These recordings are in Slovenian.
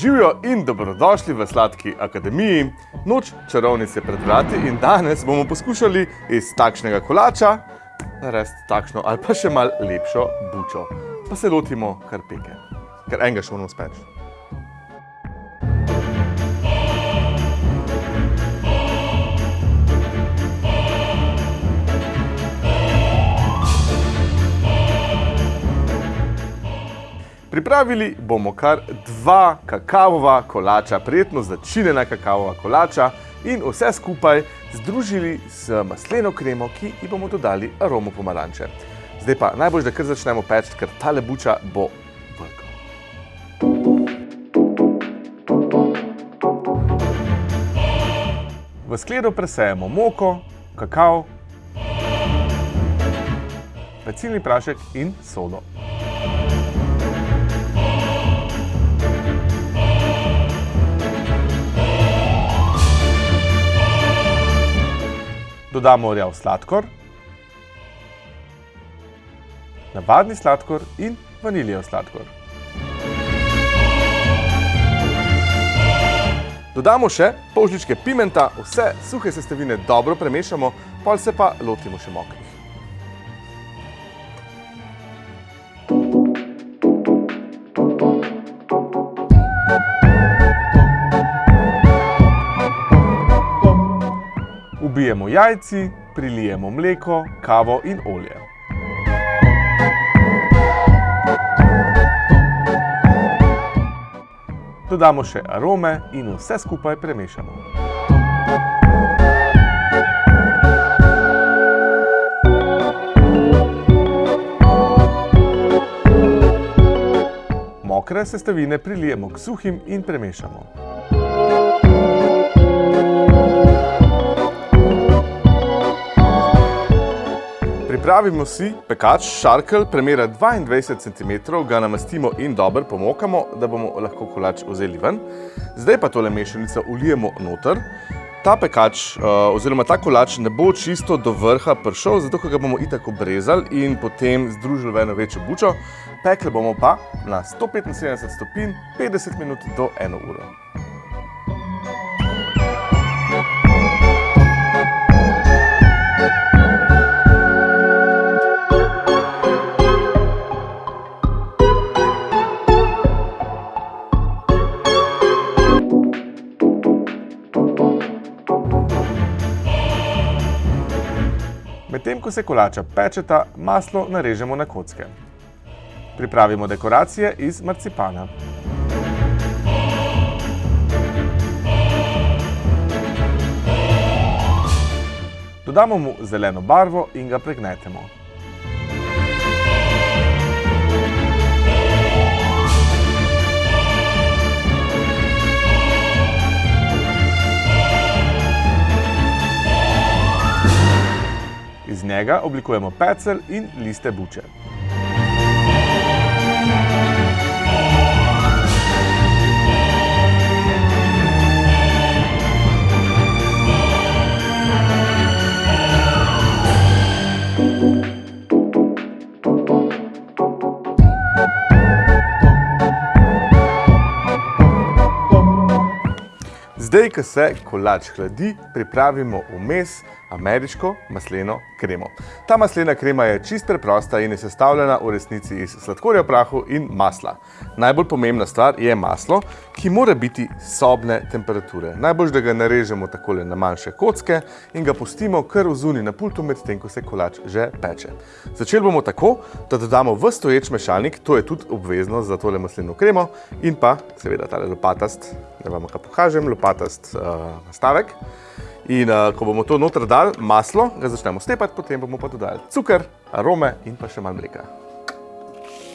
Živijo in dobrodošli v Sladki akademiji. Noč čarovnic je pred vrati in danes bomo poskušali iz takšnega kolača narediti takšno ali pa še malo lepšo bučo. Pa se lotimo kar peke, ker enega še moramo speči. Pripravili bomo kar dva kakavova kolača, prijetno začinjena kakavova kolača in vse skupaj združili z masleno kremo, ki ji bomo dodali aromo pomaranče. Zdaj pa najbolj, da kar začnemo peči, ker tale buča bo vrgo. V skledo presejemo moko, kakav, pecilni prašek in sodo. Dodamo rjav sladkor, navadni sladkor in vaniljev sladkor. Dodamo še pol žličke pimenta, vse suhe sestavine dobro premešamo, pol se pa lotimo še mokrih. Ubijemo jajci, prilijemo mleko, kavo in olje. Dodamo še arome in vse skupaj premešamo. Mokre sestavine prilijemo k suhim in premešamo. Pripravimo si pekač šarkelj premera 22 cm, ga namastimo in dobro pomokamo, da bomo lahko kolač vzeli ven. Zdaj pa tole mešanico ulijemo noter. Ta pekač oziroma ta kolač ne bo čisto do vrha prišel, zato ga bomo itak obrezali in potem združili v eno večjo bučo. Pekli bomo pa na 175 stopinj 50 minut do 1 uro. Medtem ko se kolača pečeta, maslo narežemo na kocke. Pripravimo dekoracije iz marcipana. Dodamo mu zeleno barvo in ga pregnetemo. Iz njega oblikujemo pecelj in liste buče. Zdaj, ko se kolač hladi, pripravimo vmes ameriško masleno kremo. Ta maslena krema je čisto preprosta in je sestavljena v resnici iz sladkorja v prahu in masla. Najbolj pomembna stvar je maslo, ki mora biti sobne temperature. Najboljše, da ga narežemo takole na manjše kocke in ga pustimo kar vzuni na pultu, medtem ko se kolač že peče. Začeli bomo tako, da dodamo v stoječ mešalnik, to je tudi obvezno za tole masleno kremo, in pa seveda tale lopatast, da vam ga pokažem, lopatast nastavek. In ko bomo to noter dali, maslo, ga začnemo stepati, potem bomo pa dodali cuker, arome in pa še malo mleka.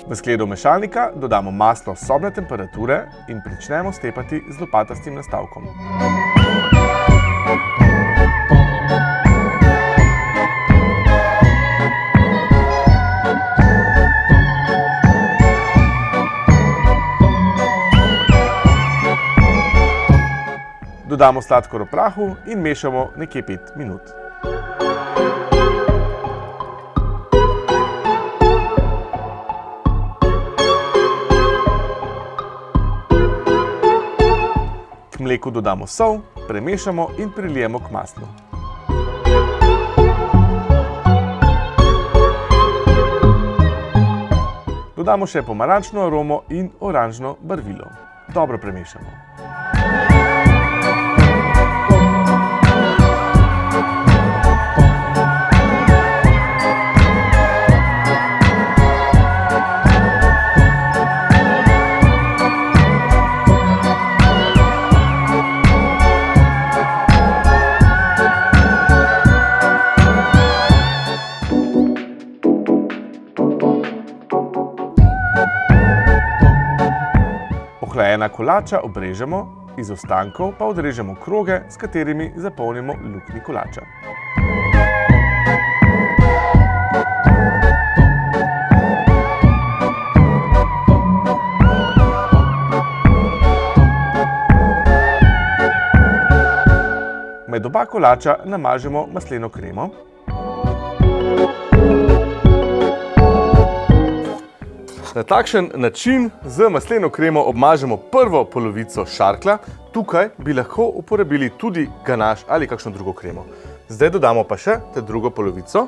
V skledo mešalnika dodamo maslo sobne temperature in pričnemo stepati z lopatastim nastavkom. Dodamo sladkor v prahu in mešamo nekje pet minut. mleku dodamo sol, premešamo in prilijemo k maslu. Dodamo še pomarančno aromo in oranžno barvilo. Dobro premešamo. Ohlajena kolača obrežemo, iz ostankov pa odrežemo kroge, s katerimi zapolnimo luknji kolača. Med oba kolača namažemo masleno kremo. Na takšen način z masleno kremo obmažemo prvo polovico šarklja. Tukaj bi lahko uporabili tudi ganaš ali kakšno drugo kremo. Zdaj dodamo pa še te drugo polovico,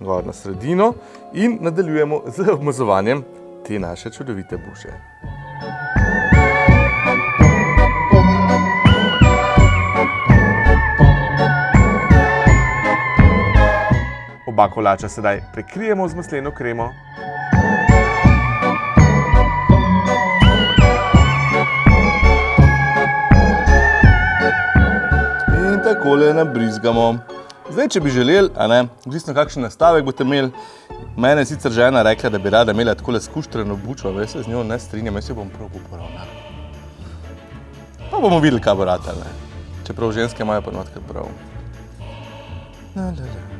gor na sredino in nadaljujemo z obmazovanjem te naše čudovite buče. Oba kolača sedaj prekrijemo z masleno kremo. Takole nabrizgamo. Zdaj, če bi želeli, a ne, odvisno kakšen nastavek boste imeli, mene je sicer žena rekla, da bi rada imela takole skuštreno bučo, veš, se z njo ne strinjam, jaz jo bom prav uporabljal. Pa bomo videli, kaj bo ratalo, ne. Čeprav ženske imajo pa notkrat prav. La, la, la.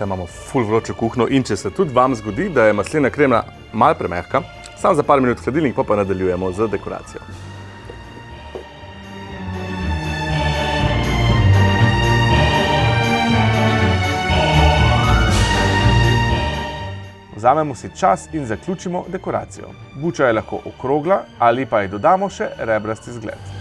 Tule imamo ful vročo kuhinjo in če se tudi vam zgodi, da je maslena krema malo premehka, samo za par minut hladilnik, pol pa nadaljujemo z dekoracijo. Vzamemo si čas in zaključimo dekoracijo. Buča je lahko okrogla ali pa ji dodamo še rebrasti izgled.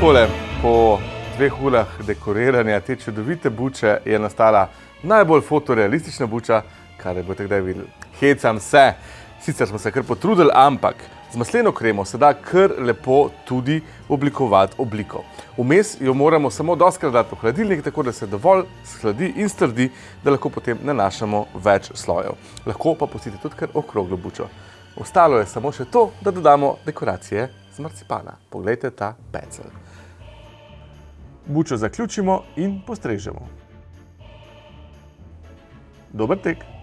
Takole, po dveh urah dekoriranja te čudovite buče je nastala najbolj fotorealistična buča, kar jo boste kdaj videli. Hecam se, sicer smo se kar potrudili, ampak z masleno kremo se da kar lepo tudi oblikovati obliko. Vmes jo moramo samo dostikrat dati v hladilnik, tako da se dovolj shladi in strdi, da lahko potem nanašamo več slojev. Lahko pa pustite tudi kar okroglo bučo. Ostalo je samo še to, da dodamo dekoracije z marcipana. Poglejte ta pecelj. Bučo zaključimo in postrežemo. Dober tek!